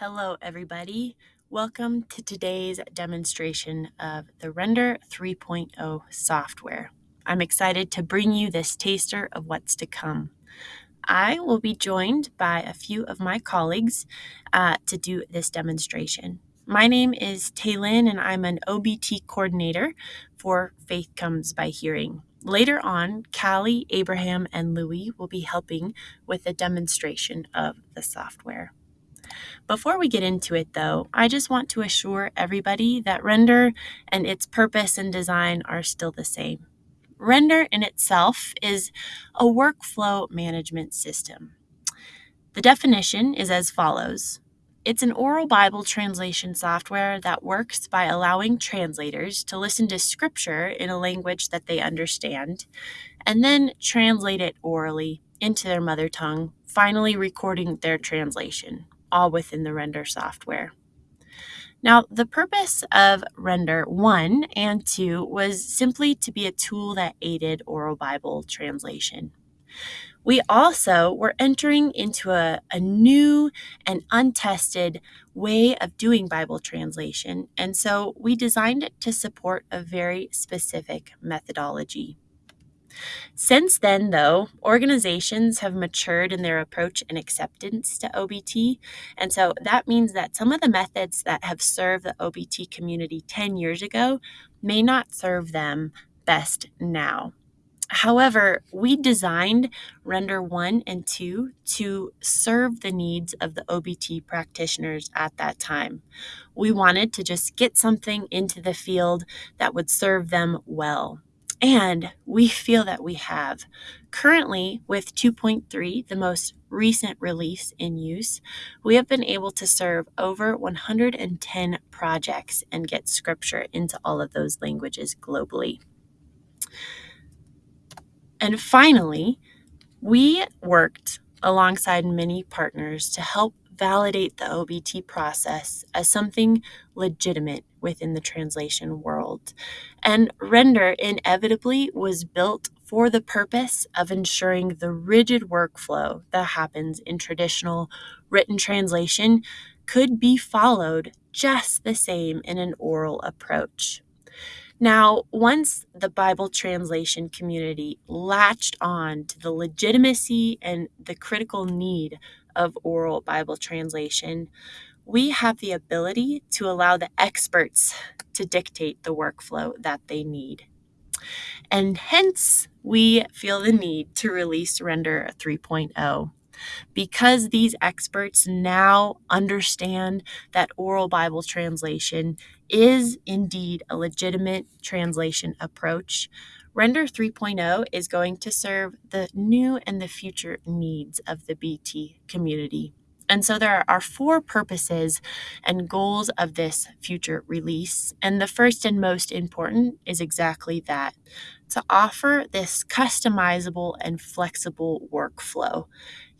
Hello, everybody. Welcome to today's demonstration of the Render 3.0 software. I'm excited to bring you this taster of what's to come. I will be joined by a few of my colleagues uh, to do this demonstration. My name is Taylin, and I'm an OBT coordinator for Faith Comes by Hearing. Later on, Callie, Abraham, and Louie will be helping with a demonstration of the software. Before we get into it, though, I just want to assure everybody that Render and its purpose and design are still the same. Render in itself is a workflow management system. The definition is as follows It's an oral Bible translation software that works by allowing translators to listen to scripture in a language that they understand and then translate it orally into their mother tongue, finally recording their translation all within the Render software. Now, the purpose of Render 1 and 2 was simply to be a tool that aided oral Bible translation. We also were entering into a, a new and untested way of doing Bible translation, and so we designed it to support a very specific methodology. Since then, though, organizations have matured in their approach and acceptance to OBT. And so that means that some of the methods that have served the OBT community 10 years ago may not serve them best now. However, we designed Render 1 and 2 to serve the needs of the OBT practitioners at that time. We wanted to just get something into the field that would serve them well. And we feel that we have. Currently, with 2.3, the most recent release in use, we have been able to serve over 110 projects and get scripture into all of those languages globally. And finally, we worked alongside many partners to help validate the OBT process as something legitimate within the translation world. And Render inevitably was built for the purpose of ensuring the rigid workflow that happens in traditional written translation could be followed just the same in an oral approach. Now, once the Bible translation community latched on to the legitimacy and the critical need of oral Bible translation, we have the ability to allow the experts to dictate the workflow that they need. And hence, we feel the need to release Render 3.0 because these experts now understand that oral Bible translation is indeed a legitimate translation approach. Render 3.0 is going to serve the new and the future needs of the BT community. And so there are four purposes and goals of this future release. And the first and most important is exactly that to offer this customizable and flexible workflow.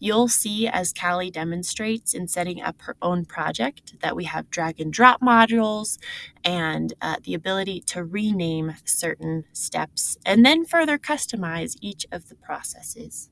You'll see, as Callie demonstrates in setting up her own project, that we have drag and drop modules and uh, the ability to rename certain steps and then further customize each of the processes.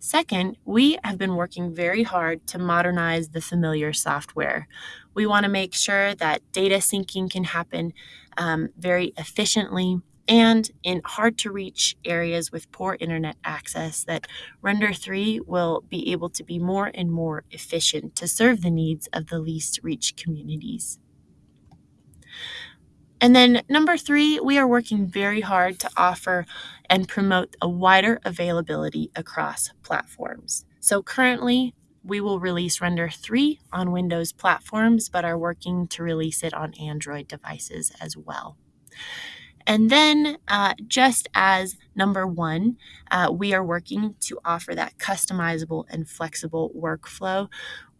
Second, we have been working very hard to modernize the familiar software. We want to make sure that data syncing can happen um, very efficiently and in hard to reach areas with poor internet access that Render 3 will be able to be more and more efficient to serve the needs of the least reached communities. And then number three, we are working very hard to offer and promote a wider availability across platforms. So currently, we will release Render 3 on Windows platforms, but are working to release it on Android devices as well. And then, uh, just as number one, uh, we are working to offer that customizable and flexible workflow.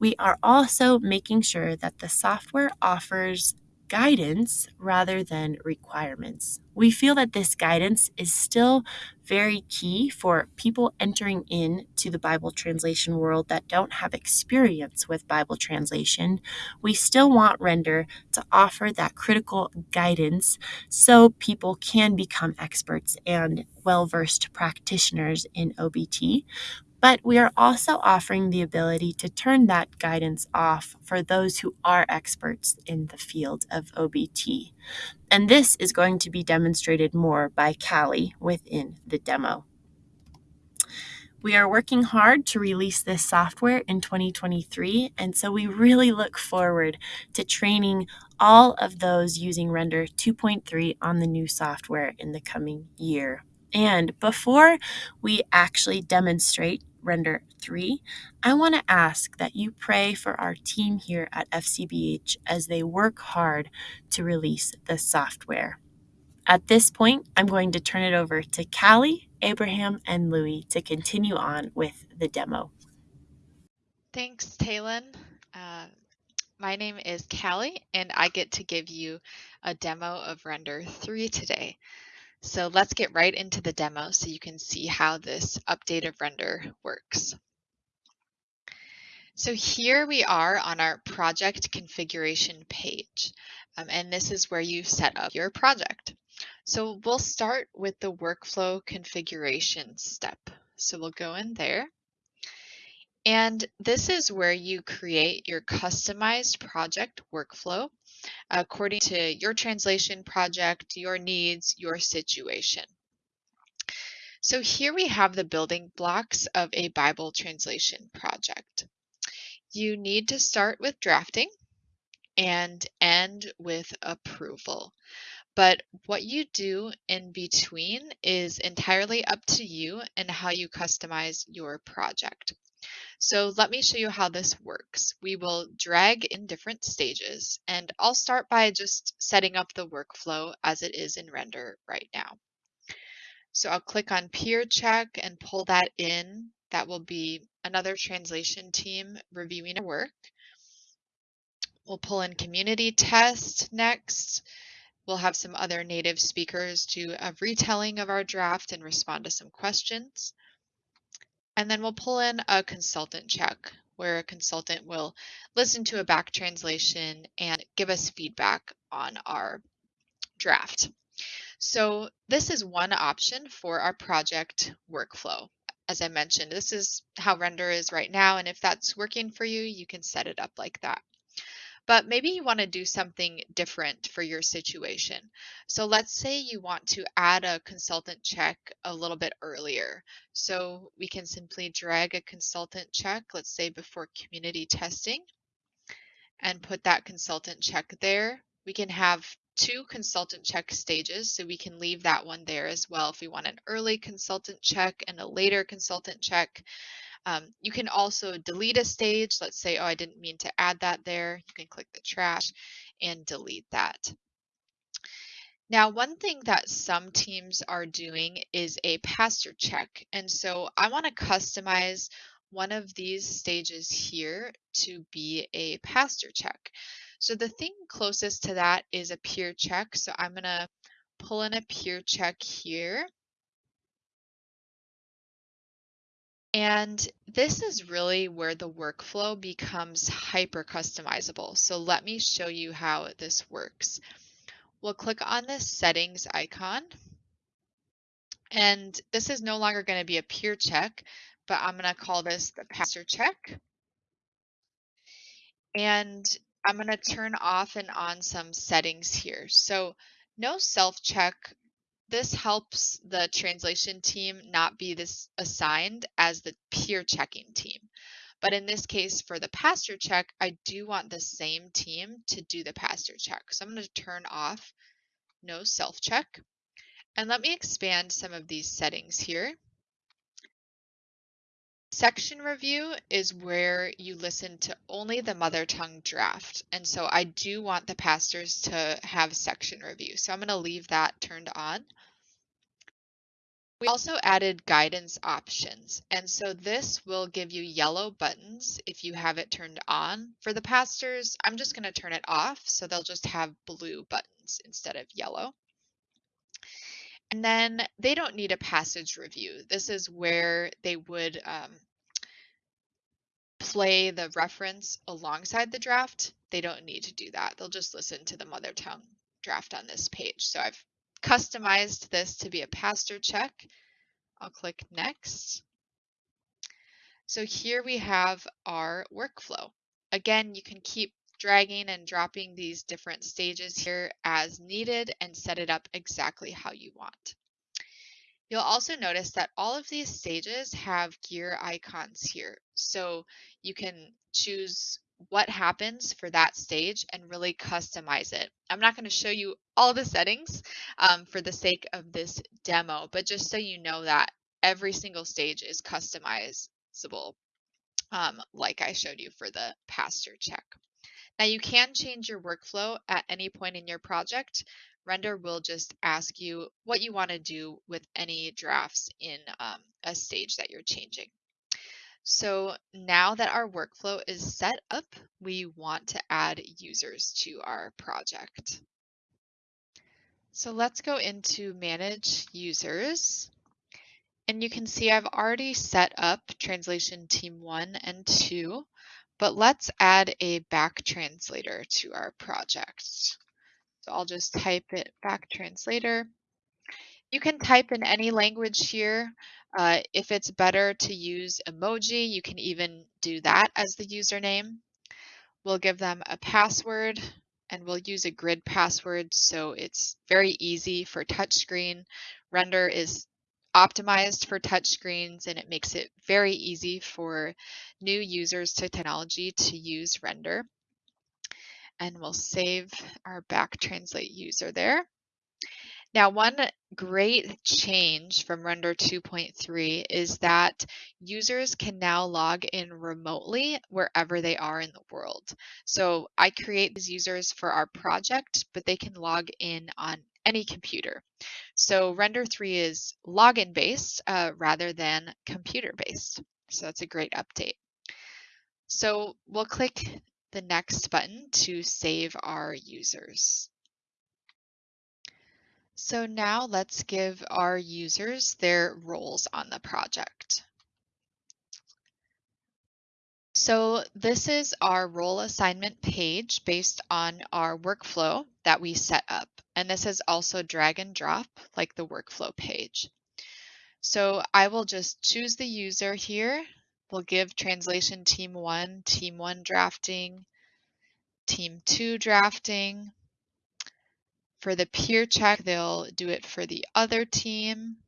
We are also making sure that the software offers guidance rather than requirements. We feel that this guidance is still very key for people entering into the Bible translation world that don't have experience with Bible translation. We still want Render to offer that critical guidance so people can become experts and well versed practitioners in OBT. But we are also offering the ability to turn that guidance off for those who are experts in the field of OBT. And this is going to be demonstrated more by Callie within the demo. We are working hard to release this software in 2023, and so we really look forward to training all of those using Render 2.3 on the new software in the coming year. And before we actually demonstrate Render 3, I want to ask that you pray for our team here at FCBH as they work hard to release the software. At this point, I'm going to turn it over to Callie, Abraham, and Louie to continue on with the demo. Thanks, Talon. Uh, my name is Callie, and I get to give you a demo of Render 3 today. So let's get right into the demo so you can see how this update of Render works. So here we are on our project configuration page, um, and this is where you set up your project. So we'll start with the workflow configuration step. So we'll go in there. And this is where you create your customized project workflow according to your translation project, your needs, your situation. So here we have the building blocks of a Bible translation project. You need to start with drafting and end with approval. But what you do in between is entirely up to you and how you customize your project. So let me show you how this works. We will drag in different stages and I'll start by just setting up the workflow as it is in Render right now. So I'll click on peer check and pull that in. That will be another translation team reviewing our work. We'll pull in community test next. We'll have some other native speakers do a retelling of our draft and respond to some questions. And then we'll pull in a consultant check where a consultant will listen to a back translation and give us feedback on our draft. So this is one option for our project workflow. As I mentioned, this is how Render is right now, and if that's working for you, you can set it up like that but maybe you want to do something different for your situation. So let's say you want to add a consultant check a little bit earlier. So we can simply drag a consultant check, let's say before community testing, and put that consultant check there. We can have two consultant check stages, so we can leave that one there as well if we want an early consultant check and a later consultant check. Um, you can also delete a stage. Let's say, oh, I didn't mean to add that there. You can click the trash and delete that. Now, one thing that some teams are doing is a pastor check. And so I want to customize one of these stages here to be a pastor check. So the thing closest to that is a peer check. So I'm going to pull in a peer check here. And this is really where the workflow becomes hyper customizable. So let me show you how this works. We'll click on this settings icon. And this is no longer going to be a peer check, but I'm going to call this the pastor check. And I'm going to turn off and on some settings here. So no self-check this helps the translation team not be this assigned as the peer checking team. But in this case, for the pastor check, I do want the same team to do the pastor check. So I'm going to turn off no self check. And let me expand some of these settings here. Section review is where you listen to only the mother tongue draft. And so I do want the pastors to have section review. So I'm going to leave that turned on. We also added guidance options. And so this will give you yellow buttons if you have it turned on. For the pastors, I'm just going to turn it off. So they'll just have blue buttons instead of yellow. And then they don't need a passage review. This is where they would um, play the reference alongside the draft, they don't need to do that. They'll just listen to the mother tongue draft on this page. So I've customized this to be a pastor check. I'll click next. So here we have our workflow. Again, you can keep dragging and dropping these different stages here as needed and set it up exactly how you want. You'll also notice that all of these stages have gear icons here. So you can choose what happens for that stage and really customize it. I'm not going to show you all the settings um, for the sake of this demo, but just so you know that every single stage is customizable, um, like I showed you for the pastor check. Now you can change your workflow at any point in your project. Render will just ask you what you want to do with any drafts in um, a stage that you're changing. So now that our workflow is set up, we want to add users to our project. So let's go into manage users. And you can see I've already set up translation team one and two, but let's add a back translator to our project. So I'll just type it back translator. You can type in any language here. Uh, if it's better to use emoji, you can even do that as the username. We'll give them a password and we'll use a grid password so it's very easy for touchscreen. Render is optimized for touchscreens and it makes it very easy for new users to technology to use Render. And we'll save our back translate user there. Now, one great change from Render 2.3 is that users can now log in remotely wherever they are in the world. So I create these users for our project, but they can log in on any computer. So Render 3 is login based uh, rather than computer based. So that's a great update. So we'll click the next button to save our users. So now let's give our users their roles on the project. So this is our role assignment page based on our workflow that we set up. And this is also drag and drop like the workflow page. So I will just choose the user here. We'll give translation team one, team one drafting, team two drafting, for the peer check, they'll do it for the other team.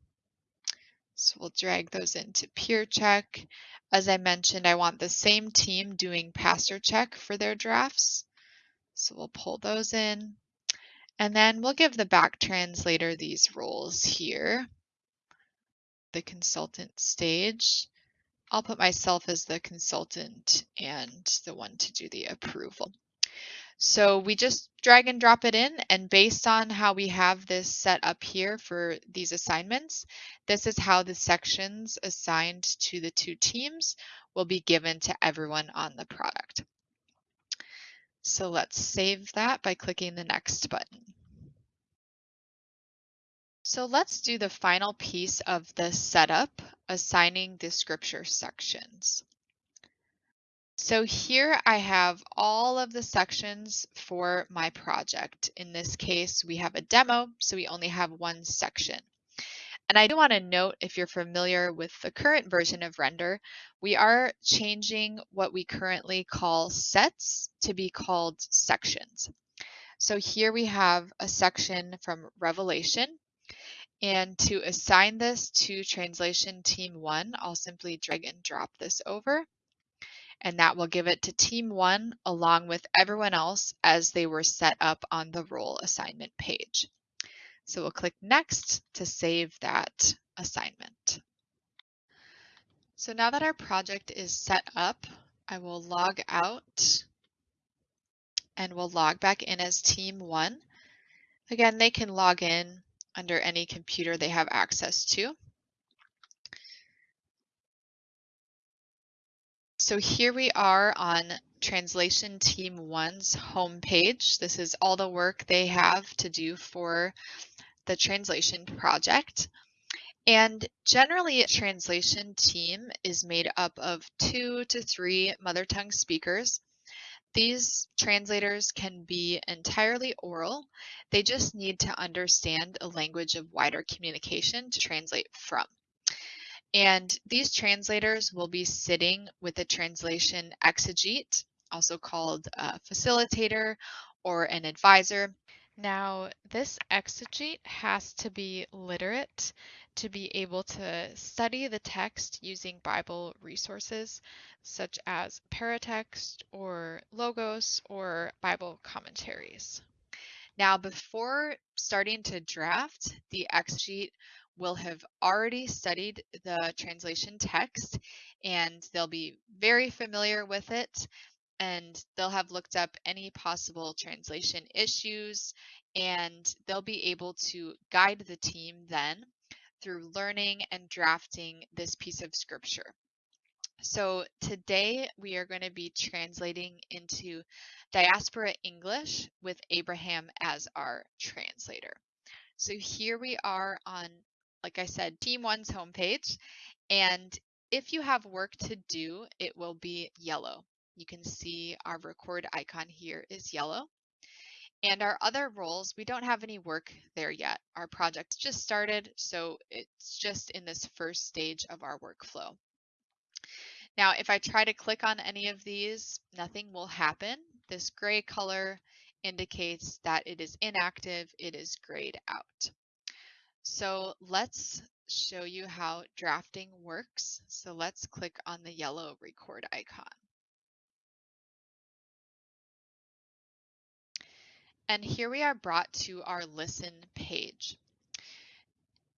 So we'll drag those into peer check. As I mentioned, I want the same team doing pastor check for their drafts. So we'll pull those in. And then we'll give the back translator these roles here. The consultant stage. I'll put myself as the consultant and the one to do the approval. So we just drag and drop it in and based on how we have this set up here for these assignments, this is how the sections assigned to the two teams will be given to everyone on the product. So let's save that by clicking the next button. So let's do the final piece of the setup, assigning the scripture sections. So here I have all of the sections for my project. In this case, we have a demo, so we only have one section. And I do want to note, if you're familiar with the current version of Render, we are changing what we currently call sets to be called sections. So here we have a section from Revelation. And to assign this to Translation Team 1, I'll simply drag and drop this over and that will give it to team one along with everyone else as they were set up on the role assignment page. So we'll click next to save that assignment. So now that our project is set up, I will log out and we'll log back in as team one. Again, they can log in under any computer they have access to. So here we are on Translation Team 1's homepage. This is all the work they have to do for the translation project. And generally, a translation team is made up of two to three mother tongue speakers. These translators can be entirely oral. They just need to understand a language of wider communication to translate from. And these translators will be sitting with a translation exegete, also called a facilitator or an advisor. Now, this exegete has to be literate to be able to study the text using Bible resources such as Paratext or logos or Bible commentaries. Now, before starting to draft, the exegete will have already studied the translation text and they'll be very familiar with it and they'll have looked up any possible translation issues and they'll be able to guide the team then through learning and drafting this piece of scripture. So today we are going to be translating into diaspora English with Abraham as our translator. So here we are on, like I said, Team One's homepage. And if you have work to do, it will be yellow. You can see our record icon here is yellow. And our other roles, we don't have any work there yet. Our project just started, so it's just in this first stage of our workflow. Now, if I try to click on any of these, nothing will happen. This gray color indicates that it is inactive, it is grayed out. So let's show you how drafting works. So let's click on the yellow record icon. And here we are brought to our listen page.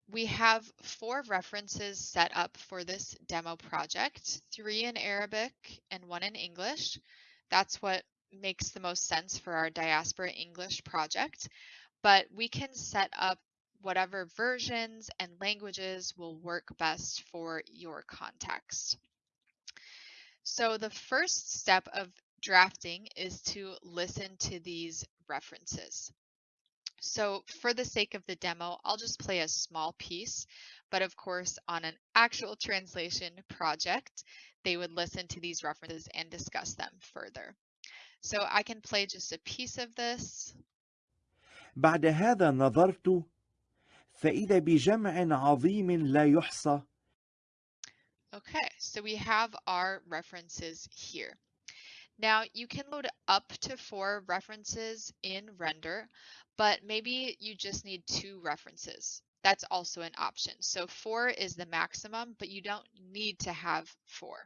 We have four references set up for this demo project, three in Arabic and one in English. That's what makes the most sense for our Diaspora English project, but we can set up whatever versions and languages will work best for your context. So the first step of drafting is to listen to these references. So for the sake of the demo, I'll just play a small piece, but of course on an actual translation project, they would listen to these references and discuss them further. So I can play just a piece of this. بعد هذا نظرت فإذا بجمع عظيم لا يحصى Okay, so we have our references here. Now you can load up to four references in Render, but maybe you just need two references. That's also an option. So four is the maximum, but you don't need to have four.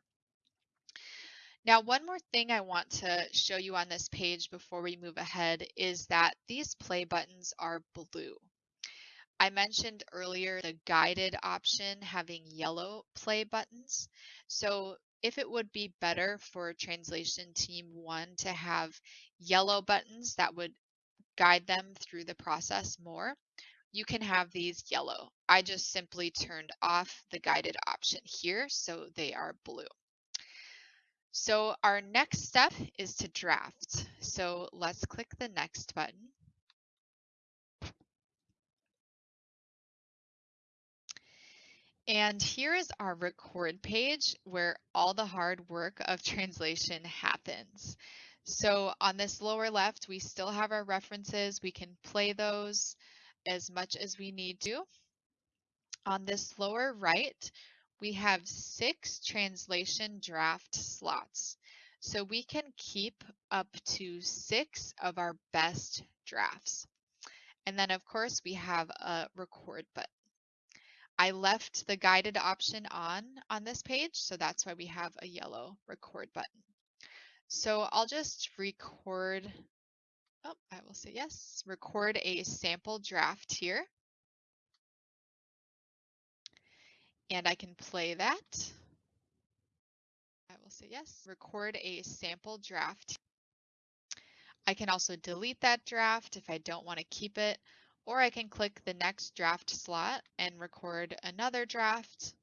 Now, one more thing I want to show you on this page before we move ahead is that these play buttons are blue. I mentioned earlier the guided option having yellow play buttons. So if it would be better for translation team one to have yellow buttons that would guide them through the process more, you can have these yellow. I just simply turned off the guided option here, so they are blue. So our next step is to draft. So let's click the next button. And here is our record page where all the hard work of translation happens. So on this lower left, we still have our references. We can play those as much as we need to. On this lower right, we have six translation draft slots. So we can keep up to six of our best drafts. And then of course we have a record button. I left the guided option on on this page, so that's why we have a yellow record button. So I'll just record, oh, I will say yes, record a sample draft here. And I can play that. I will say yes, record a sample draft. I can also delete that draft if I don't want to keep it or I can click the next draft slot and record another draft.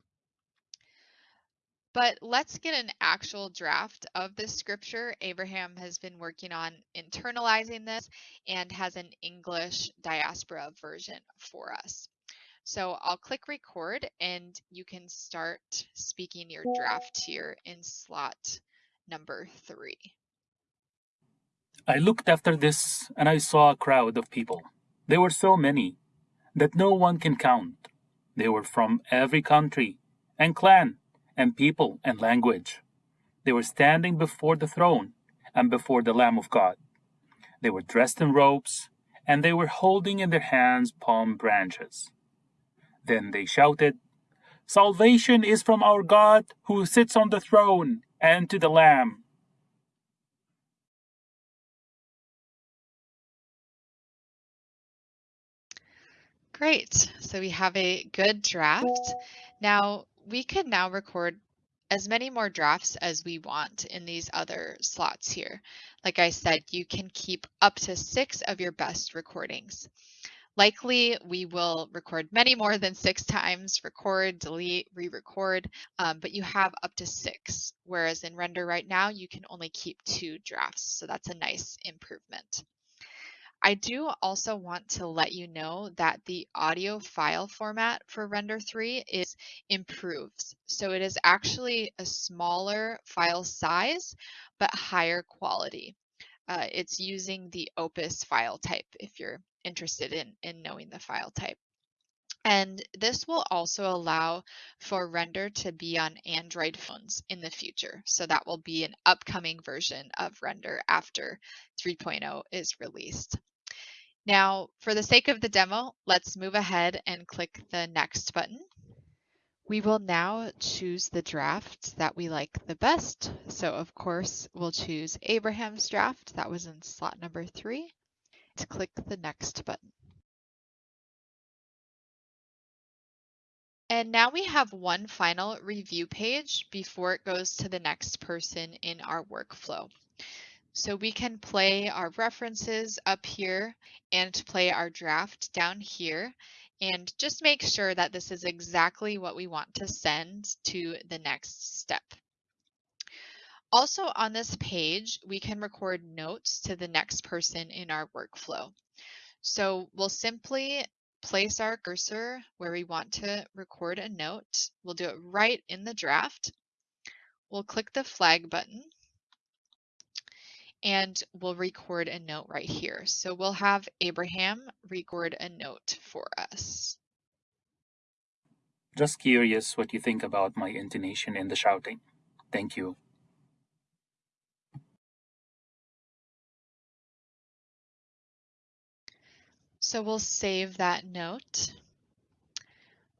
But let's get an actual draft of this scripture. Abraham has been working on internalizing this and has an English diaspora version for us. So I'll click record and you can start speaking your draft here in slot number three. I looked after this and I saw a crowd of people. There were so many that no one can count. They were from every country and clan and people and language. They were standing before the throne and before the Lamb of God. They were dressed in robes, and they were holding in their hands palm branches. Then they shouted, Salvation is from our God who sits on the throne and to the Lamb. Great. So we have a good draft. Now we could now record as many more drafts as we want in these other slots here. Like I said, you can keep up to six of your best recordings. Likely, we will record many more than six times, record, delete, re-record, um, but you have up to six, whereas in Render right now, you can only keep two drafts, so that's a nice improvement. I do also want to let you know that the audio file format for Render 3 is improved. So it is actually a smaller file size, but higher quality. Uh, it's using the Opus file type if you're interested in, in knowing the file type. And this will also allow for Render to be on Android phones in the future. So that will be an upcoming version of Render after 3.0 is released. Now, for the sake of the demo, let's move ahead and click the Next button. We will now choose the draft that we like the best. So of course, we'll choose Abraham's draft. That was in slot number three. To click the Next button. And now we have one final review page before it goes to the next person in our workflow. So we can play our references up here and play our draft down here and just make sure that this is exactly what we want to send to the next step. Also on this page, we can record notes to the next person in our workflow. So we'll simply place our cursor where we want to record a note. We'll do it right in the draft. We'll click the flag button and we'll record a note right here. So we'll have Abraham record a note for us. Just curious what you think about my intonation in the shouting. Thank you. So we'll save that note.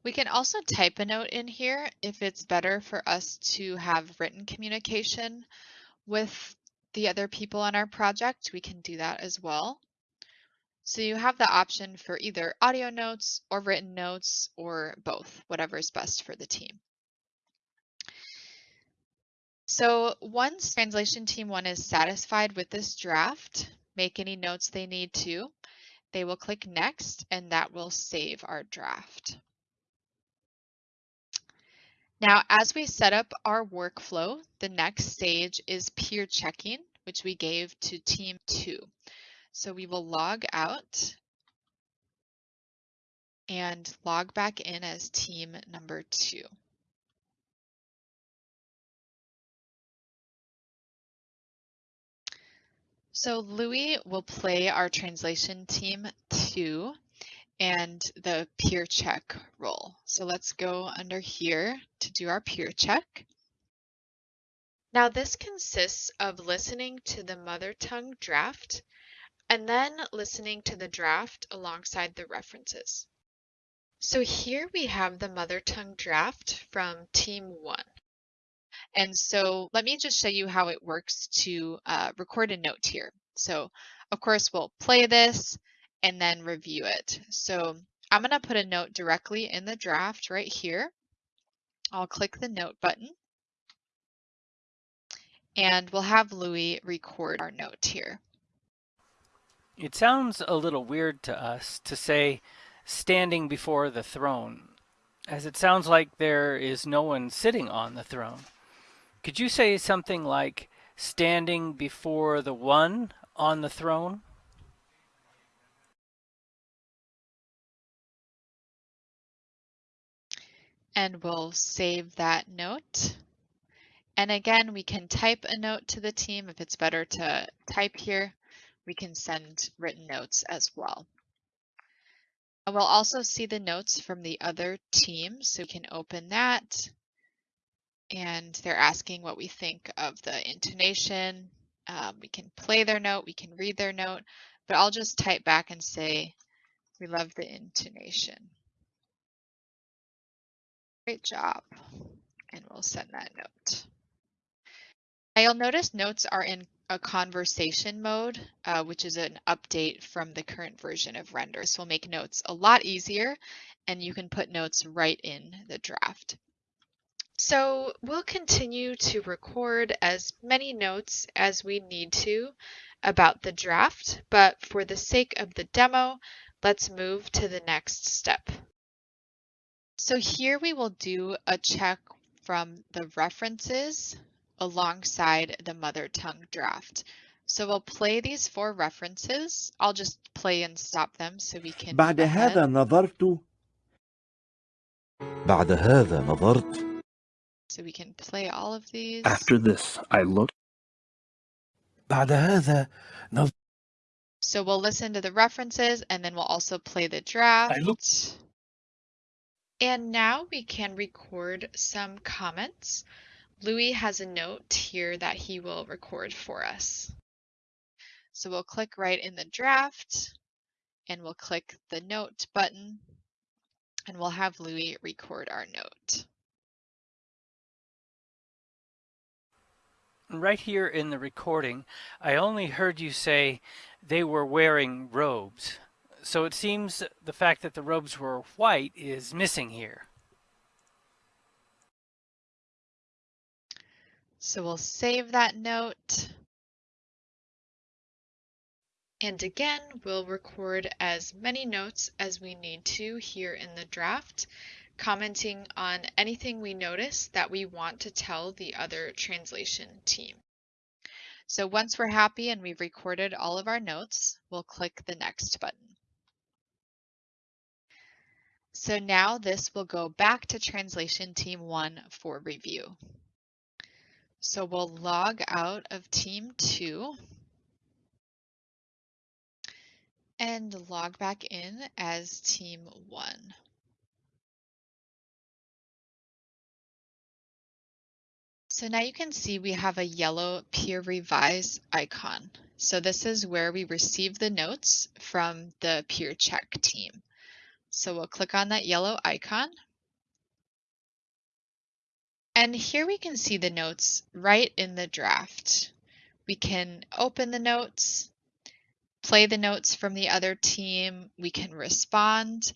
We can also type a note in here if it's better for us to have written communication with the other people on our project, we can do that as well. So you have the option for either audio notes or written notes or both, whatever is best for the team. So once translation team one is satisfied with this draft, make any notes they need to, they will click next and that will save our draft. Now, as we set up our workflow, the next stage is peer checking, which we gave to team two. So we will log out and log back in as team number two. So Louis will play our translation team two and the peer check role. So let's go under here to do our peer check. Now this consists of listening to the mother tongue draft and then listening to the draft alongside the references. So here we have the mother tongue draft from team one. And so let me just show you how it works to uh, record a note here. So of course we'll play this, and then review it. So I'm going to put a note directly in the draft right here. I'll click the note button. And we'll have Louis record our note here. It sounds a little weird to us to say standing before the throne, as it sounds like there is no one sitting on the throne. Could you say something like standing before the one on the throne? And we'll save that note. And again, we can type a note to the team if it's better to type here. We can send written notes as well. And we'll also see the notes from the other team, so we can open that and they're asking what we think of the intonation. Um, we can play their note, we can read their note, but I'll just type back and say, we love the intonation. Great job. And we'll send that note. Now you'll notice notes are in a conversation mode, uh, which is an update from the current version of Render. So we'll make notes a lot easier and you can put notes right in the draft. So we'll continue to record as many notes as we need to about the draft, but for the sake of the demo, let's move to the next step. So here we will do a check from the references alongside the mother tongue draft. So we'll play these four references. I'll just play and stop them so we can بعد move ahead. هذا نظرت بعد هذا نظرت So we can play all of these. After this, I looked. بعد هذا نظرت So we'll listen to the references and then we'll also play the draft. looked- And now we can record some comments. Louis has a note here that he will record for us. So we'll click right in the draft and we'll click the note button and we'll have Louis record our note. Right here in the recording, I only heard you say they were wearing robes. So it seems the fact that the robes were white is missing here. So we'll save that note. And again, we'll record as many notes as we need to here in the draft, commenting on anything we notice that we want to tell the other translation team. So once we're happy and we've recorded all of our notes, we'll click the next button. So now this will go back to translation team one for review. So we'll log out of team two and log back in as team one. So now you can see we have a yellow peer revise icon. So this is where we receive the notes from the peer check team. So we'll click on that yellow icon. And here we can see the notes right in the draft. We can open the notes, play the notes from the other team, we can respond,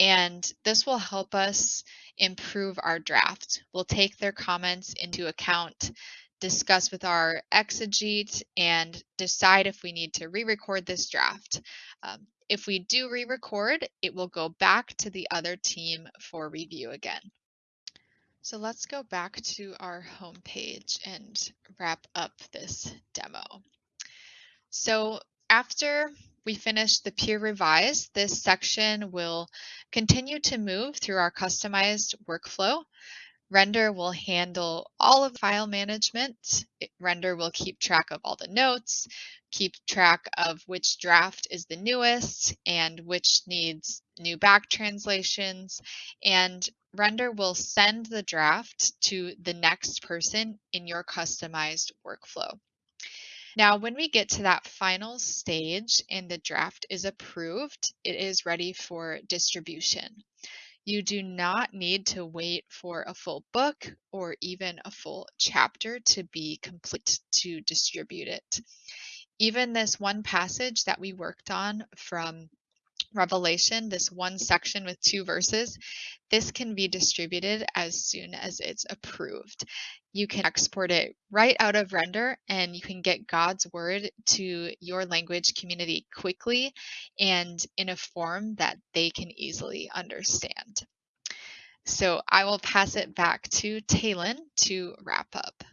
and this will help us improve our draft. We'll take their comments into account, discuss with our exegete, and decide if we need to re-record this draft. Um, if we do re-record, it will go back to the other team for review again. So let's go back to our home page and wrap up this demo. So after we finish the peer revise, this section will continue to move through our customized workflow. Render will handle all of file management. Render will keep track of all the notes, keep track of which draft is the newest and which needs new back translations. And Render will send the draft to the next person in your customized workflow. Now, when we get to that final stage and the draft is approved, it is ready for distribution. You do not need to wait for a full book or even a full chapter to be complete to distribute it. Even this one passage that we worked on from Revelation, this one section with two verses, this can be distributed as soon as it's approved. You can export it right out of Render and you can get God's word to your language community quickly and in a form that they can easily understand. So I will pass it back to Talon to wrap up.